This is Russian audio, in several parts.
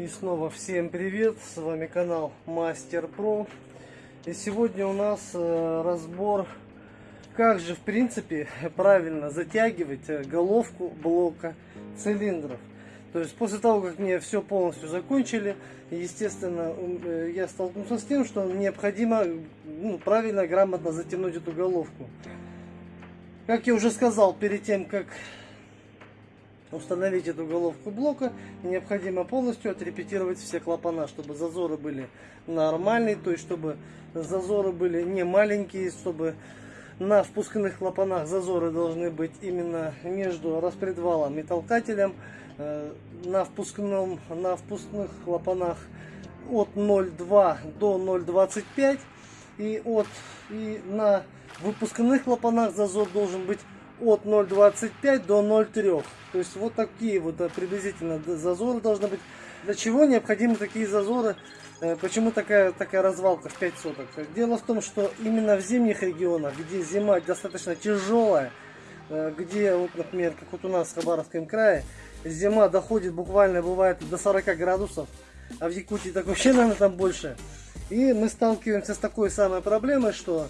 И снова всем привет, с вами канал Мастер Про. И сегодня у нас э, разбор, как же в принципе правильно затягивать э, головку блока цилиндров. То есть после того, как мне все полностью закончили, естественно, э, я столкнулся с тем, что необходимо ну, правильно, грамотно затянуть эту головку. Как я уже сказал, перед тем, как установить эту головку блока, необходимо полностью отрепетировать все клапана, чтобы зазоры были нормальные, то есть чтобы зазоры были не маленькие, чтобы на впускных клапанах зазоры должны быть именно между распредвалом и толкателем. Э, на, впускном, на впускных клапанах от 0,2 до 0,25 и от и на выпускных клапанах зазор должен быть от 0,25 до 0,3. То есть вот такие вот приблизительно зазоры должны быть. Для чего необходимы такие зазоры? Э, почему такая, такая развалка в 5 соток? Дело в том, что именно в зимних регионах, где зима достаточно тяжелая, э, где, вот, например, как вот у нас в Хабаровском крае, зима доходит буквально, бывает до 40 градусов, а в Якутии так вообще, наверное, там больше. И мы сталкиваемся с такой самой проблемой, что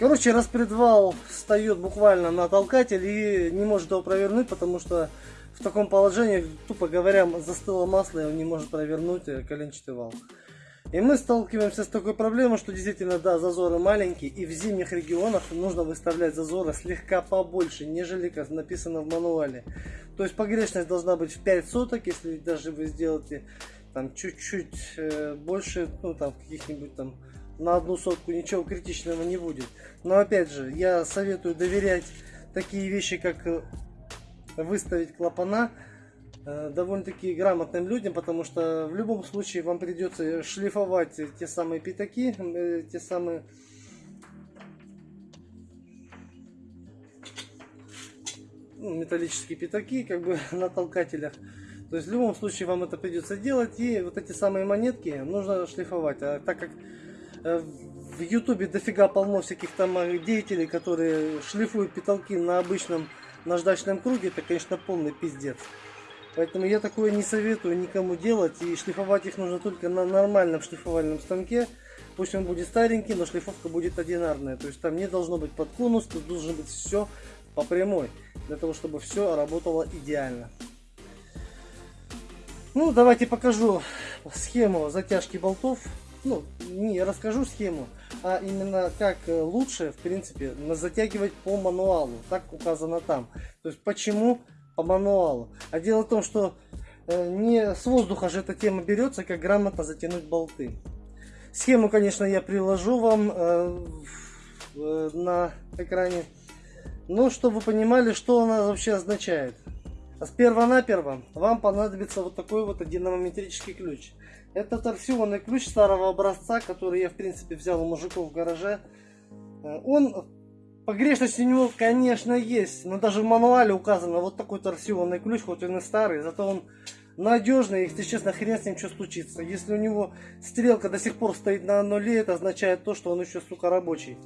Короче, распредвал встает буквально на толкатель и не может его провернуть, потому что в таком положении, тупо говоря, застыло масло, и он не может провернуть э, коленчатый вал. И мы сталкиваемся с такой проблемой, что действительно, да, зазоры маленькие, и в зимних регионах нужно выставлять зазоры слегка побольше, нежели как написано в мануале. То есть погрешность должна быть в 5 соток, если даже вы сделаете там чуть-чуть э, больше, ну там каких-нибудь там на одну сотку ничего критичного не будет. Но опять же, я советую доверять такие вещи, как э, выставить клапана э, довольно-таки грамотным людям, потому что в любом случае вам придется шлифовать те самые пятаки, э, те самые металлические пятаки, как бы на толкателях. То есть в любом случае вам это придется делать, и вот эти самые монетки нужно шлифовать. А так как в ютубе дофига полно всяких там э, деятелей, которые шлифуют потолки на обычном наждачном круге, это, конечно, полный пиздец. Поэтому я такое не советую никому делать, и шлифовать их нужно только на нормальном шлифовальном станке. Пусть он будет старенький, но шлифовка будет одинарная. То есть там не должно быть под конус, тут должно быть все по прямой, для того, чтобы все работало идеально. Ну, давайте покажу схему затяжки болтов ну, не расскажу схему, а именно как э, лучше, в принципе, затягивать по мануалу. Так указано там. То есть почему по мануалу. А дело в том, что э, не с воздуха же эта тема берется, как грамотно затянуть болты. Схему, конечно, я приложу вам э, на экране. Но чтобы вы понимали, что она вообще означает. Сперва-наперво вам понадобится вот такой вот динамометрический ключ. Это торсионный ключ старого образца, который я в принципе взял у мужиков в гараже. Э, он, погрешность у него конечно есть, но даже в мануале указано вот такой торсионный ключ, хоть он и старый, зато он надежный, если честно, хрен с ним что случится. Если у него стрелка до сих пор стоит на нуле, это означает то, что он еще, сука, рабочий.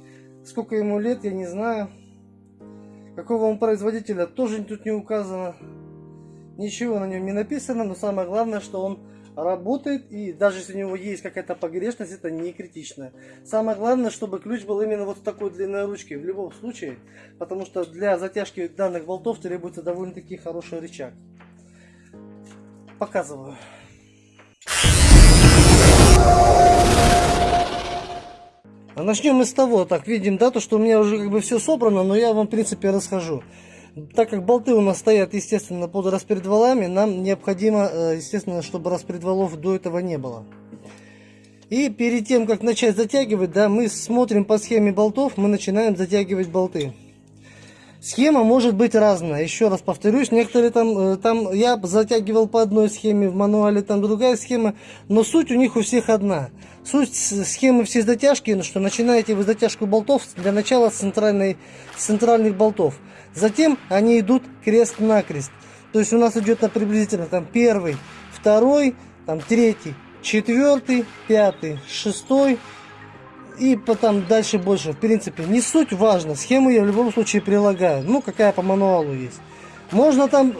Сколько ему лет, я не знаю. Какого он производителя, тоже тут не указано. Ничего на нем не написано, но самое главное, что он работает, и даже если у него есть какая-то погрешность, это не критично. Самое главное, чтобы ключ был именно вот такой длинной ручки, в любом случае, потому что для затяжки данных болтов требуется довольно-таки хороший рычаг. Показываю. А начнем мы с того, так, видим, да, то, что у меня уже как бы все собрано, но я вам, в принципе, расскажу так как болты у нас стоят, естественно, под распредвалами, нам необходимо, э, естественно, чтобы распредвалов до этого не было. И перед тем, как начать затягивать, да, мы смотрим по схеме болтов, мы начинаем затягивать болты. Схема может быть разная. Еще раз повторюсь, некоторые там, э, там я затягивал по одной схеме, в мануале там другая схема, но суть у них у всех одна. Суть схемы всей затяжки, ну, что начинаете вы затяжку болтов для начала с, центральной, с центральных болтов. Затем они идут крест-накрест. То есть у нас идет на приблизительно там первый, второй, там третий, четвертый, пятый, шестой, и потом дальше больше. В принципе, не суть важно. Схему я в любом случае прилагаю. Ну, какая по мануалу есть. Можно там,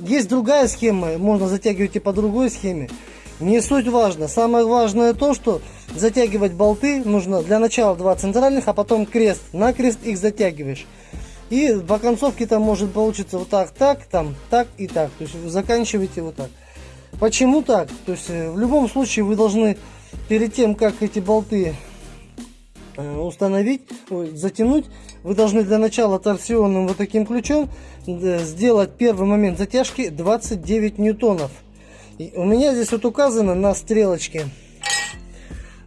есть другая схема, можно затягивать и по другой схеме. Не суть важно. Самое важное то, что затягивать болты нужно для начала два центральных, а потом крест. На крест их затягиваешь. И по концовке там может получиться вот так, так, там, так и так. То есть заканчиваете вот так. Почему так? То есть э, в любом случае вы должны перед тем, как эти болты установить, затянуть, вы должны для начала торсионным вот таким ключом э, сделать первый момент затяжки 29 ньютонов. И у меня здесь вот указано на стрелочке.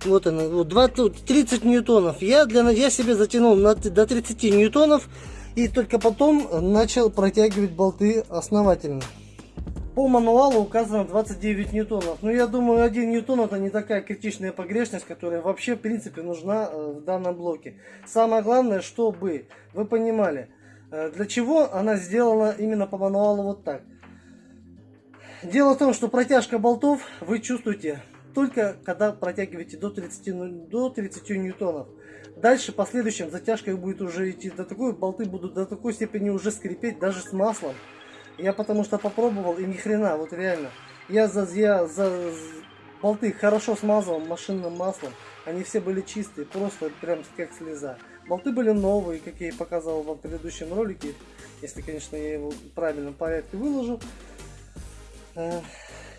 Вот она, вот 20, 30 ньютонов. Я, для, я себе затянул на, до 30 ньютонов и только потом начал протягивать болты основательно. По мануалу указано 29 ньютонов. Но я думаю, 1 ньютон это не такая критичная погрешность, которая вообще в принципе нужна э, в данном блоке. Самое главное, чтобы вы понимали, э, для чего она сделана именно по мануалу вот так. Дело в том, что протяжка болтов вы чувствуете только когда протягиваете до 30, ну, до 30 ньютонов. Дальше последующим затяжка будет уже идти до такой, болты будут до такой степени уже скрипеть даже с маслом. Я потому что попробовал и ни хрена, вот реально. Я за, я за болты хорошо смазывал машинным маслом. Они все были чистые, просто прям как слеза. Болты были новые, как я и показывал вам в предыдущем ролике. Если, конечно, я его в правильном порядке выложил. Э,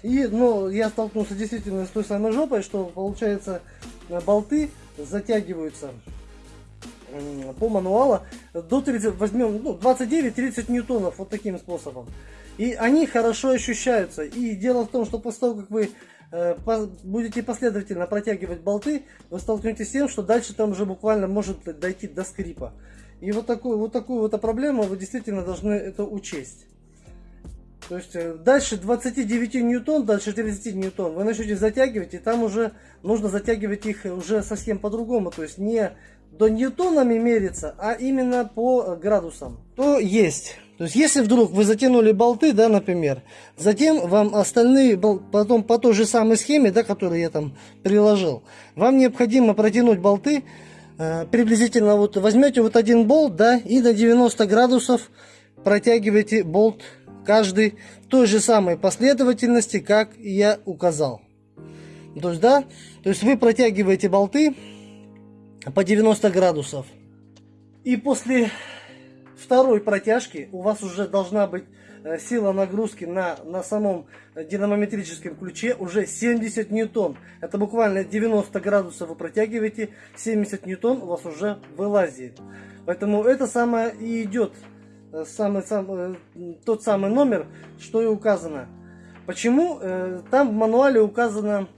и, ну, я столкнулся действительно с той самой жопой, что, получается, болты затягиваются по мануалу до 30, возьмем ну, 29-30 ньютонов вот таким способом. И они хорошо ощущаются. И дело в том, что после того, как вы э, будете последовательно протягивать болты, вы столкнетесь с тем, что дальше там уже буквально может дойти до скрипа. И вот такую вот такую вот проблему вы действительно должны это учесть. То есть э, дальше 29 ньютон, дальше 30 ньютон вы начнете затягивать, и там уже нужно затягивать их уже совсем по-другому. То есть не до ньютонами мерится, а именно по градусам. То есть. То есть, если вдруг вы затянули болты, да, например, затем вам остальные, потом по той же самой схеме, да, которую я там приложил, вам необходимо протянуть болты, э, приблизительно вот возьмете вот один болт, да, и на 90 градусов протягиваете болт каждый в той же самой последовательности, как я указал. То есть, да, то есть вы протягиваете болты по 90 градусов. И после второй протяжки у вас уже должна быть э, сила нагрузки на, на самом динамометрическом ключе уже 70 ньютон. Это буквально 90 градусов вы протягиваете, 70 ньютон у вас уже вылазит. Поэтому это самое и идет Э, самый, самый, э, тот самый номер, что и указано. Почему? Там в мануале указано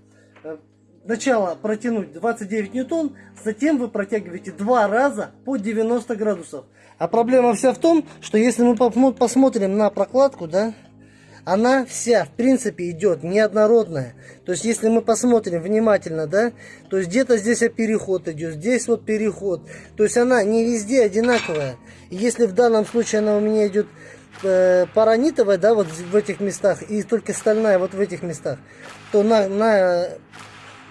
начало протянуть 29 ньютон, затем вы протягиваете два раза по 90 градусов. А проблема вся в том, что если мы посмотрим на прокладку, да, она вся, в принципе, идет неоднородная. То есть, если мы посмотрим внимательно, да, то есть где-то здесь переход идет, здесь вот переход. То есть, она не везде одинаковая. И если в данном случае она у меня идет э, паранитовая, да, вот в этих местах, и только стальная вот в этих местах, то на, на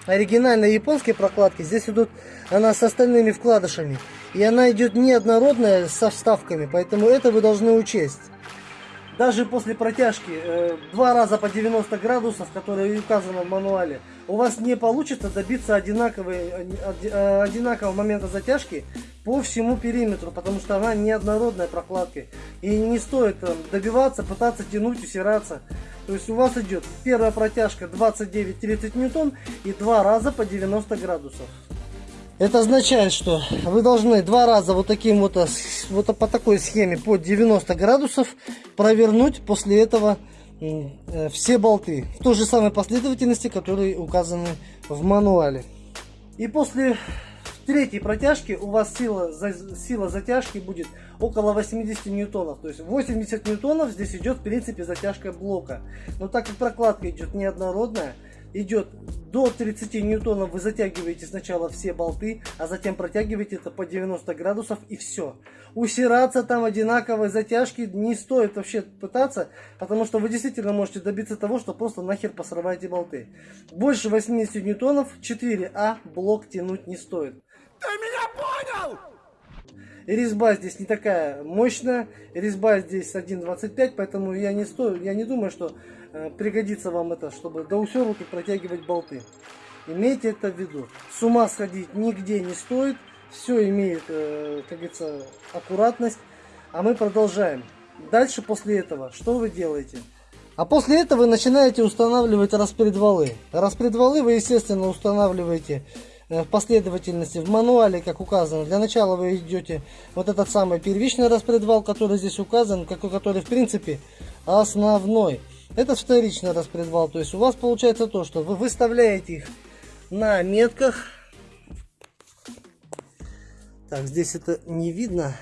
оригинальной японской прокладке здесь идут она с остальными вкладышами. И она идет неоднородная со вставками, поэтому это вы должны учесть. Даже после протяжки э, два раза по 90 градусов, которые указано в мануале, у вас не получится добиться одинаковой, э, э, одинакового момента затяжки по всему периметру, потому что она неоднородная прокладкой. И не стоит добиваться, пытаться тянуть, усираться. То есть у вас идет первая протяжка 29-30 ньютон и два раза по 90 градусов. Это означает, что вы должны два раза вот таким вот, вот по такой схеме по 90 градусов провернуть после этого э, все болты в той же самой последовательности, которые указаны в мануале. И после третьей протяжки у вас сила, сила затяжки будет около 80 ньютонов. То есть 80 ньютонов здесь идет в принципе затяжка блока. Но так как прокладка идет неоднородная, идет до 30 ньютонов, вы затягиваете сначала все болты, а затем протягиваете это по 90 градусов и все. Усираться там одинаковой затяжки не стоит вообще пытаться, потому что вы действительно можете добиться того, что просто нахер посрываете болты. Больше 80 ньютонов 4А блок тянуть не стоит. Ты меня понял? Резьба здесь не такая мощная, резьба здесь 1.25, поэтому я не, стою, я не думаю, что э, пригодится вам это, чтобы до усерки протягивать болты. Имейте это в виду. С ума сходить нигде не стоит, все имеет, э, как говорится, аккуратность. А мы продолжаем. Дальше после этого, что вы делаете? А после этого вы начинаете устанавливать распредвалы. Распредвалы вы, естественно, устанавливаете в последовательности в мануале, как указано. Для начала вы идете вот этот самый первичный распредвал, который здесь указан, который в принципе основной. Это вторичный распредвал, то есть у вас получается то, что вы выставляете их на метках. Так, здесь это не видно.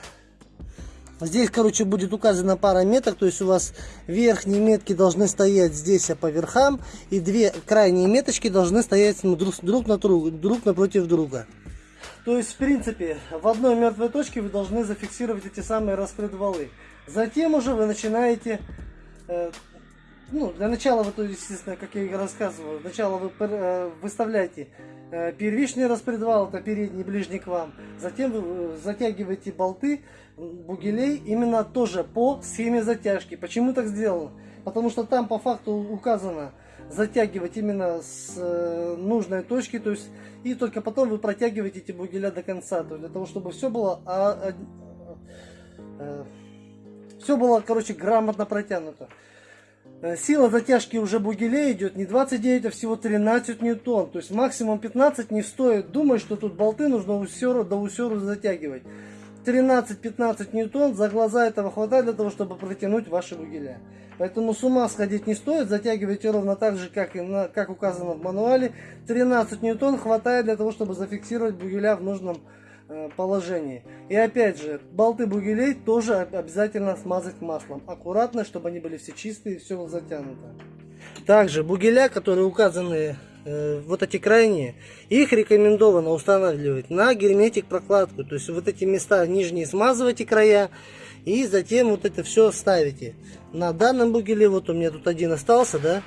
Здесь, короче, будет указана пара меток, то есть у вас верхние метки должны стоять здесь а по верхам, и две крайние меточки должны стоять друг, друг, на друг, напротив друга. То есть, в принципе, в одной мертвой точке вы должны зафиксировать эти самые распредвалы. Затем уже вы начинаете э, ну, для начала вы, то, естественно, как я и рассказывал, сначала вы э, выставляете первичный распредвал, это передний, ближний к вам. Затем вы э, затягиваете болты бугелей именно тоже по схеме затяжки. Почему так сделано? Потому что там по факту указано затягивать именно с нужной точки, то есть и только потом вы протягиваете эти бугеля до конца, то есть для того, чтобы все было, а, а, а, все было, короче, грамотно протянуто. Э, сила затяжки уже бугелей идет не 29, а всего 13 ньютон. То есть максимум 15 не стоит думать, что тут болты нужно усеру, до усеру затягивать. 13-15 ньютон за глаза этого хватает для того, чтобы протянуть ваши бугеля. Поэтому с ума сходить не стоит, затягивайте ровно так же, как, и на, как указано в мануале. 13 ньютон хватает для того, чтобы зафиксировать бугеля в нужном положении. И опять же, болты бугелей тоже обязательно смазать маслом. Аккуратно, чтобы они были все чистые, все затянуто. Также бугеля, которые указаны э, вот эти крайние, их рекомендовано устанавливать на герметик прокладку. То есть вот эти места нижние смазывайте края и затем вот это все ставите. На данном бугеле, вот у меня тут один остался, да,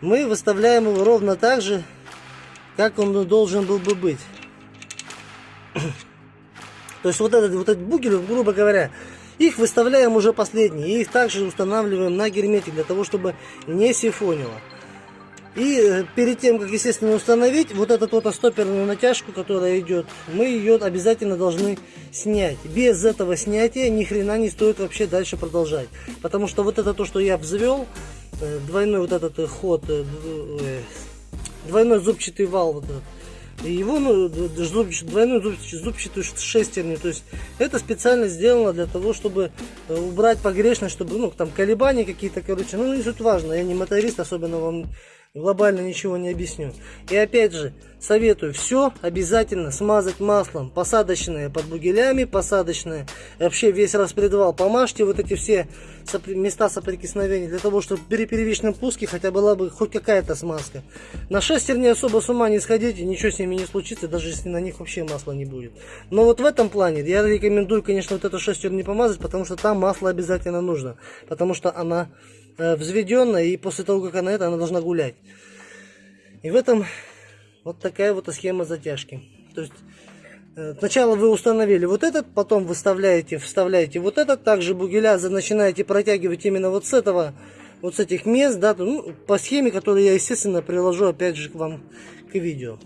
мы выставляем его ровно так же, как он должен был бы быть. То есть вот этот, вот этот бугель, грубо говоря, их выставляем уже последние. И их также устанавливаем на герметик, для того, чтобы не сифонило. И э, перед тем, как, естественно, установить вот эту вот стоперную натяжку, которая идет, мы ее обязательно должны снять. Без этого снятия ни хрена не стоит вообще дальше продолжать. Потому что вот это то, что я обзвел, э, двойной вот этот э, ход, двойной зубчатый вал вот этот, его ну, двойную зубчатую шестерню. То есть это специально сделано для того, чтобы э, убрать погрешность, чтобы ну, там колебания какие-то, короче. Ну, не суть важно, я не моторист, особенно вам глобально ничего не объясню. И опять же, советую все обязательно смазать маслом. Посадочное под бугелями, посадочное. Вообще весь распредвал помажьте вот эти все места соприкосновения, для того, чтобы при первичном пуске хотя была бы хоть какая-то смазка. На шестерни особо с ума не сходите, ничего с ними не случится, даже если на них вообще масла не будет. Но вот в этом плане я рекомендую, конечно, вот эту шестерню не помазать, потому что там масло обязательно нужно. Потому что она взведенная, и после того, как она это, она должна гулять. И в этом вот такая вот схема затяжки. То есть э, Сначала вы установили вот этот, потом выставляете, вставляете вот этот, также бугеля начинаете протягивать именно вот с этого, вот с этих мест, да, ну, по схеме, которую я, естественно, приложу опять же к вам к видео.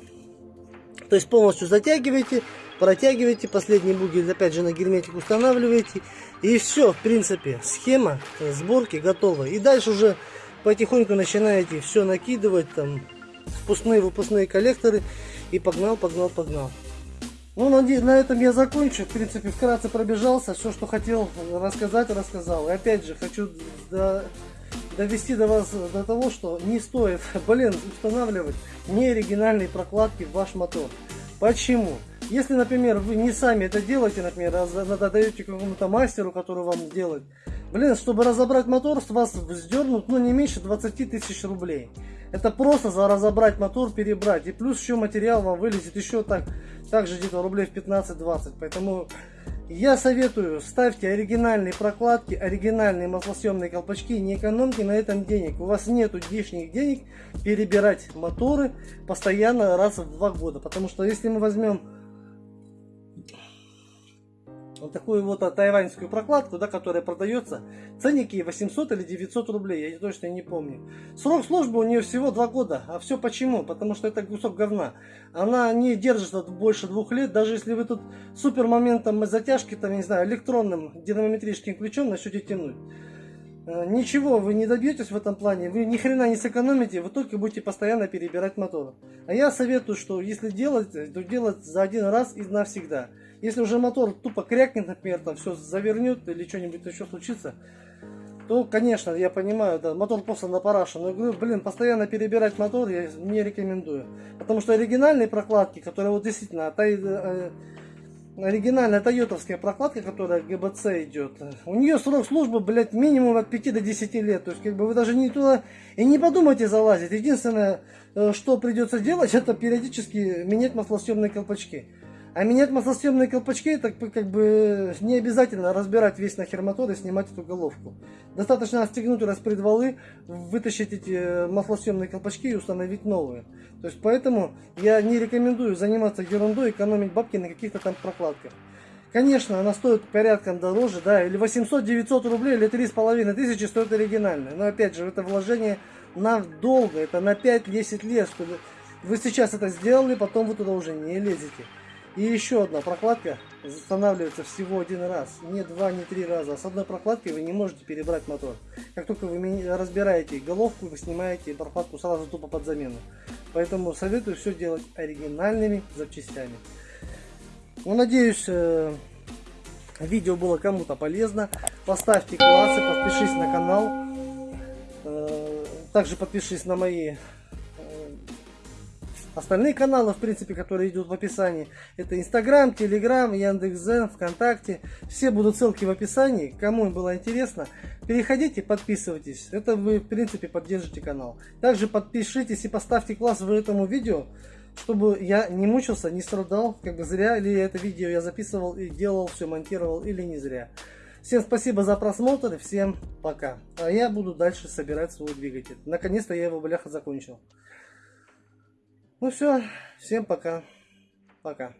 То есть полностью затягиваете, протягиваете, последний бугель опять же на герметик устанавливаете. И все, в принципе, схема сборки готова. И дальше уже потихоньку начинаете все накидывать, там, впускные, выпускные коллекторы. И погнал, погнал, погнал. Ну, надеюсь, на этом я закончу. В принципе, вкратце пробежался. Все, что хотел рассказать, рассказал. И опять же, хочу до, довести до вас до того, что не стоит, блин, устанавливать неоригинальные прокладки в ваш мотор. Почему? Если, например, вы не сами это делаете, например, а даете какому-то мастеру, который вам сделает, блин, чтобы разобрать мотор, с вас вздернут, ну, не меньше 20 тысяч рублей. Это просто за разобрать мотор, перебрать. И плюс еще материал вам вылезет еще так, также где-то рублей в 15-20. Поэтому я советую, ставьте оригинальные прокладки, оригинальные маслосъемные колпачки, не экономьте на этом денег. У вас нету лишних денег перебирать моторы постоянно раз в два года. Потому что если мы возьмем вот такую вот а, тайваньскую прокладку, да, которая продается. Ценники 800 или 900 рублей, я точно не помню. Срок службы у нее всего 2 года. А все почему? Потому что это кусок говна. Она не держит больше двух лет, даже если вы тут супер моментом затяжки, там, не знаю, электронным динамометрическим ключом начнете тянуть. Э, ничего вы не добьетесь в этом плане, вы ни хрена не сэкономите, вы только будете постоянно перебирать мотор. А я советую, что если делать, то делать за один раз и навсегда. Если уже мотор тупо крякнет, например, там все завернет или что-нибудь еще случится, то, конечно, я понимаю, да, мотор просто на парашу. Но, блин, постоянно перебирать мотор я не рекомендую. Потому что оригинальные прокладки, которые вот действительно, а э, оригинальная тойотовская прокладка, которая ГБЦ идет, у нее срок службы, блядь, минимум от 5 до 10 лет. То есть, как бы вы даже не туда и не подумайте залазить. Единственное, э, что придется делать, это периодически менять маслосъемные колпачки. А менять маслосъемные колпачки, это как бы не обязательно разбирать весь нахер мотор и снимать эту головку. Достаточно отстегнуть распредвалы, вытащить эти э, маслосъемные колпачки и установить новые. То есть поэтому я не рекомендую заниматься ерундой, экономить бабки на каких-то там прокладках. Конечно, она стоит порядком дороже, да, или 800-900 рублей, или 3,5 тысячи стоит оригинальная. Но опять же, это вложение на долго, это на 5-10 лет, чтобы вы сейчас это сделали, потом вы туда уже не лезете. И еще одна прокладка устанавливается всего один раз. Не два, не три раза. А с одной прокладкой вы не можете перебрать мотор. Как только вы разбираете головку, вы снимаете прокладку сразу тупо под замену. Поэтому советую все делать оригинальными запчастями. Ну, надеюсь, э, видео было кому-то полезно. Поставьте классы, подпишись на канал. Э, также подпишись на мои Остальные каналы, в принципе, которые идут в описании, это Инстаграм, Телеграм, Яндекс.Зен, ВКонтакте. Все будут ссылки в описании. Кому было интересно, переходите, подписывайтесь. Это вы, в принципе, поддержите канал. Также подпишитесь и поставьте класс в этому видео, чтобы я не мучился, не страдал, как бы зря ли это видео я записывал и делал, все монтировал или не зря. Всем спасибо за просмотр всем пока. А я буду дальше собирать свой двигатель. Наконец-то я его, бляха, закончил. Ну все, всем пока. Пока.